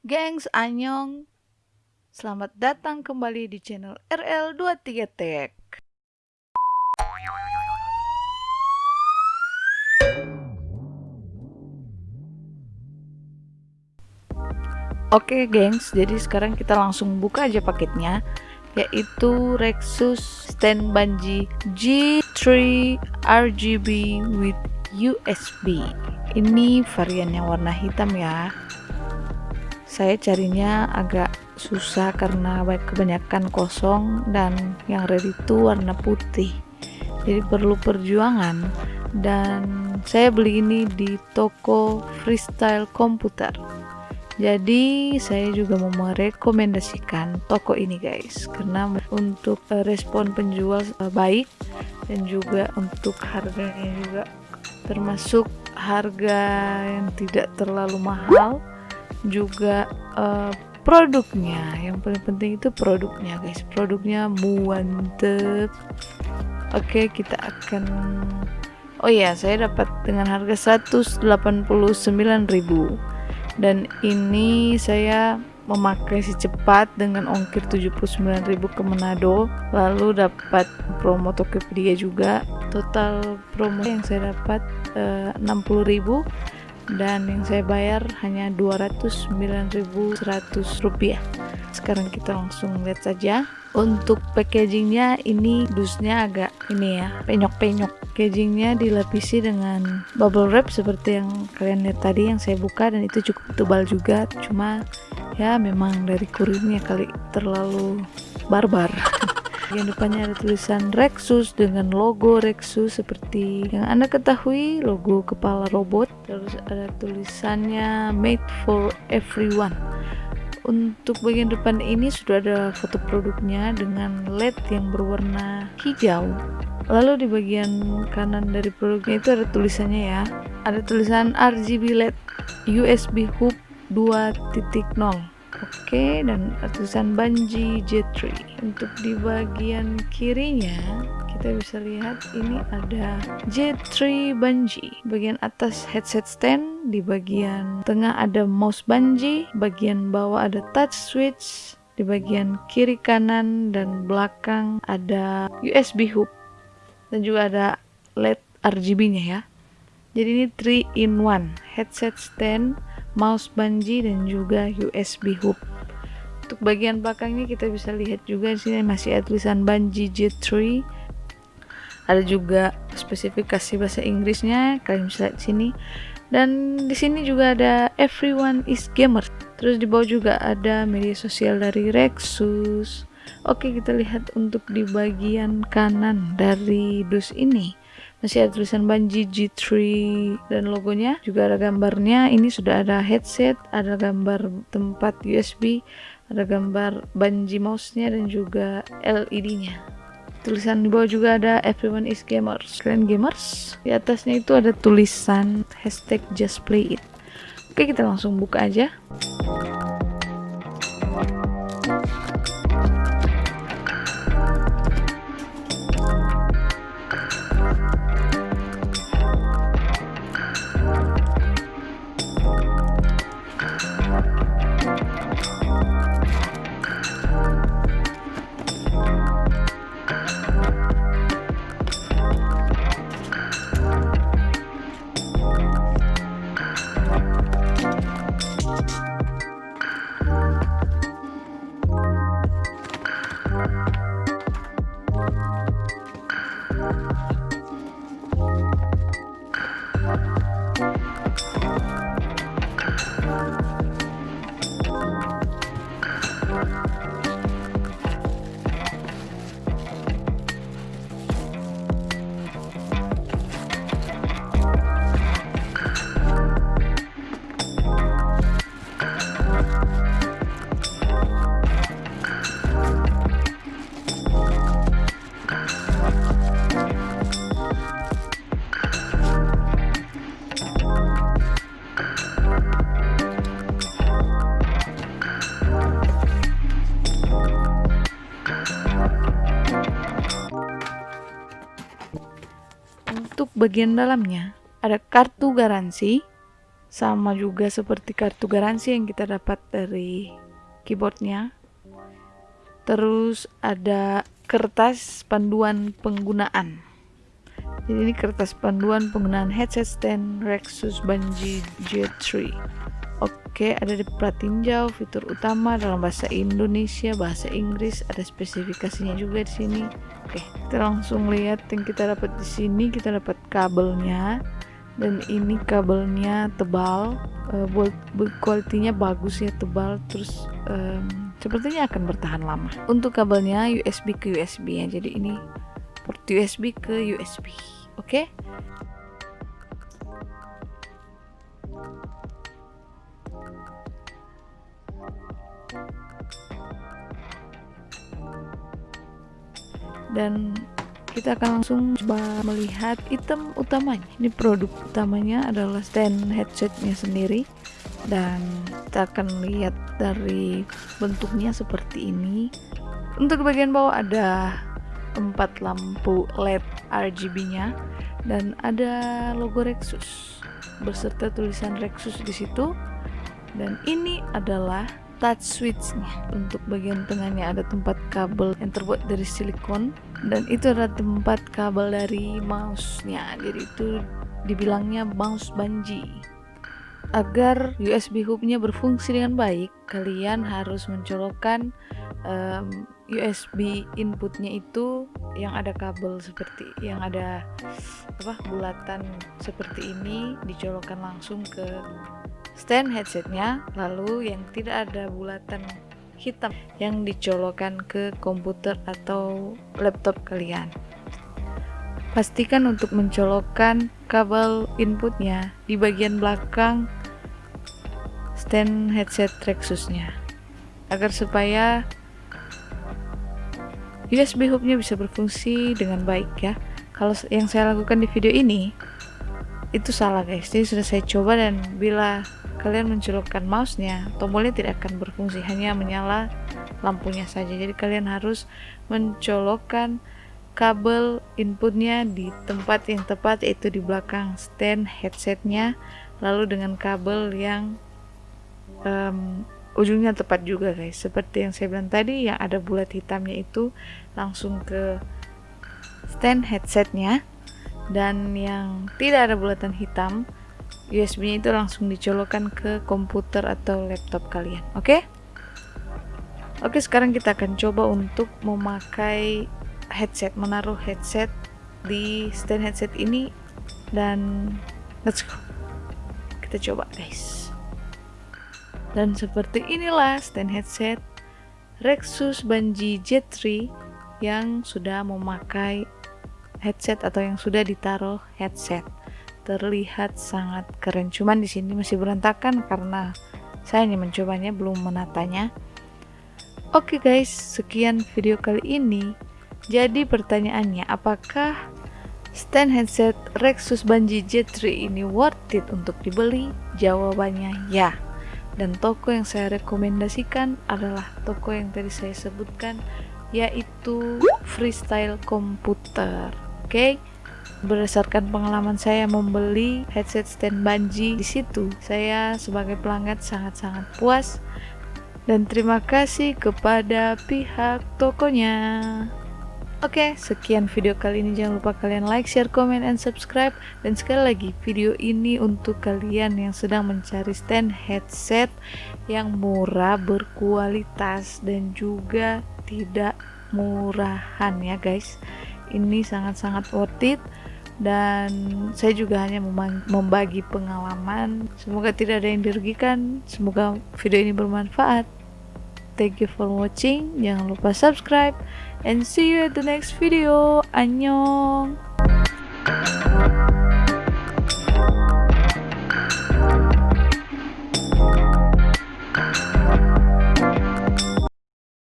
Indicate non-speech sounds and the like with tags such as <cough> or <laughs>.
Gengs, Anyong. Selamat datang kembali di channel RL23 Tech. Oke gengs, jadi sekarang kita langsung buka aja paketnya yaitu Rexus Stand Banji G3 RGB with USB ini varian yang warna hitam ya saya carinya agak susah karena kebanyakan kosong dan yang ready itu warna putih. Jadi perlu perjuangan. Dan saya beli ini di toko freestyle komputer. Jadi saya juga mau merekomendasikan toko ini guys. Karena untuk eh, respon penjual eh, baik dan juga untuk harganya juga termasuk harga yang tidak terlalu mahal juga uh, produknya. Yang paling penting itu produknya guys. Produknya mantep. Oke kita akan oh ya saya dapat dengan harga 189.000 dan ini saya memakai si cepat dengan ongkir 79.000 ke Manado. Lalu dapat promo Tokopedia juga. Total promo yang saya dapat uh, 60.000 dan yang saya bayar hanya 209.100 rupiah. Sekarang kita langsung lihat saja. Untuk packagingnya ini dusnya agak ini ya penyok-penyok. Packagingnya dilapisi dengan bubble wrap seperti yang kalian lihat tadi yang saya buka dan itu cukup tebal juga. Cuma ya memang dari kurirnya kali terlalu barbar <laughs> bagian depannya ada tulisan Rexus dengan logo Rexus seperti yang anda ketahui logo kepala robot. Terus ada tulisannya made for everyone. Untuk bagian depan ini sudah ada foto produknya dengan LED yang berwarna hijau. Lalu di bagian kanan dari produknya itu ada tulisannya ya. Ada tulisan RGB LED USB hub 2.0 Oke, dan tulisan Banji J3. Untuk di bagian kirinya, kita bisa lihat ini ada J3 Banji. Bagian atas headset stand, di bagian tengah ada mouse Banji, bagian bawah ada touch switch, di bagian kiri kanan dan belakang ada USB hub dan juga ada LED RGB-nya ya. Jadi ini 3 in 1, headset stand, mouse banji dan juga USB hub untuk bagian belakangnya kita bisa lihat juga di sini masih ada tulisan Banji J3 ada juga spesifikasi bahasa Inggrisnya kalian bisa lihat sini. Dan di sini juga ada everyone is gamer. Terus di bawah juga ada media sosial dari Rexus. Oke kita lihat untuk di bagian kanan dari dus ini masih ada tulisan Banji G3 dan logonya juga ada gambarnya. Ini sudah ada headset ada gambar tempat USB ada gambar Banji mouse-nya dan juga LED-nya tulisan di bawah juga ada everyone is gamers. Kalian gamers? Di atasnya itu ada tulisan hashtag just play it. Oke kita langsung buka aja untuk bagian dalamnya. Ada kartu garansi sama juga seperti kartu garansi yang kita dapat dari keyboardnya. Terus ada kertas panduan penggunaan. Jadi ini kertas panduan penggunaan headset stand Rexus Banji J3 Oke, ada di pratinjau fitur utama dalam bahasa Indonesia, bahasa Inggris, ada spesifikasinya juga di sini. Oke, kita langsung lihat yang kita dapat di sini. Kita dapat kabelnya, dan ini kabelnya tebal, uh, quality-nya bagus ya, tebal. Terus um, sepertinya akan bertahan lama. Untuk kabelnya USB ke USB ya, jadi ini port USB ke USB. Oke. Dan kita akan langsung coba melihat item utamanya. Ini produk utamanya adalah stand headsetnya sendiri. Dan kita akan lihat dari bentuknya seperti ini. Untuk bagian bawah ada empat lampu LED RGB nya dan ada logo Rexus beserta tulisan Rexus di situ. Dan ini adalah touch switchnya. Untuk bagian tengahnya ada tempat kabel yang terbuat dari silikon dan itu adalah tempat kabel dari mouse-nya. Jadi itu dibilangnya mouse banji. Agar USB hub-nya berfungsi dengan baik kalian harus mencolokkan um, USB inputnya itu yang ada kabel seperti yang ada apa bulatan seperti ini dicolokkan langsung ke stand headsetnya. Lalu yang tidak ada bulatan hitam yang dicolokkan ke komputer atau laptop kalian. Pastikan untuk mencolokkan kabel inputnya di bagian belakang stand headset Rexusnya agar supaya USB hubnya bisa berfungsi dengan baik ya. Kalau yang saya lakukan di video ini itu salah guys. Jadi sudah saya coba dan bila kalian mencolokkan mouse-nya, tombolnya tidak akan berfungsi, hanya menyala lampunya saja. Jadi kalian harus mencolokkan kabel inputnya di tempat yang tepat yaitu di belakang stand headsetnya lalu dengan kabel yang um, ujungnya tepat juga guys seperti yang saya bilang tadi yang ada bulat hitamnya itu langsung ke stand headsetnya dan yang tidak ada bulatan hitam USB-nya itu langsung dicolokkan ke komputer atau laptop kalian. Oke? Okay? Oke, okay, sekarang kita akan coba untuk memakai headset, menaruh headset di stand headset ini dan let's go. Kita coba, guys. Dan seperti inilah stand headset Rexus Banji J3 yang sudah memakai headset atau yang sudah ditaruh headset terlihat sangat keren. Cuman di sini masih berantakan karena saya hanya mencobanya belum menatanya. Oke okay guys sekian video kali ini. Jadi pertanyaannya apakah stand headset Rexus Banji J3 ini worth it untuk dibeli? Jawabannya ya. Dan toko yang saya rekomendasikan adalah toko yang tadi saya sebutkan yaitu Freestyle Komputer. Oke? okay? Berdasarkan pengalaman saya membeli headset stand Banji di situ, saya sebagai pelanggan sangat-sangat puas dan terima kasih kepada pihak tokonya. Oke, sekian video kali ini. Jangan lupa kalian like, share, comment, and subscribe. Dan sekali lagi, video ini untuk kalian yang sedang mencari stand headset yang murah, berkualitas, dan juga tidak murahan ya guys. Ini sangat-sangat worth it dan saya juga hanya membagi pengalaman. Semoga tidak ada yang dirugikan. Semoga video ini bermanfaat. Thank you for watching. Jangan lupa subscribe. And see you at the next video. Annyeong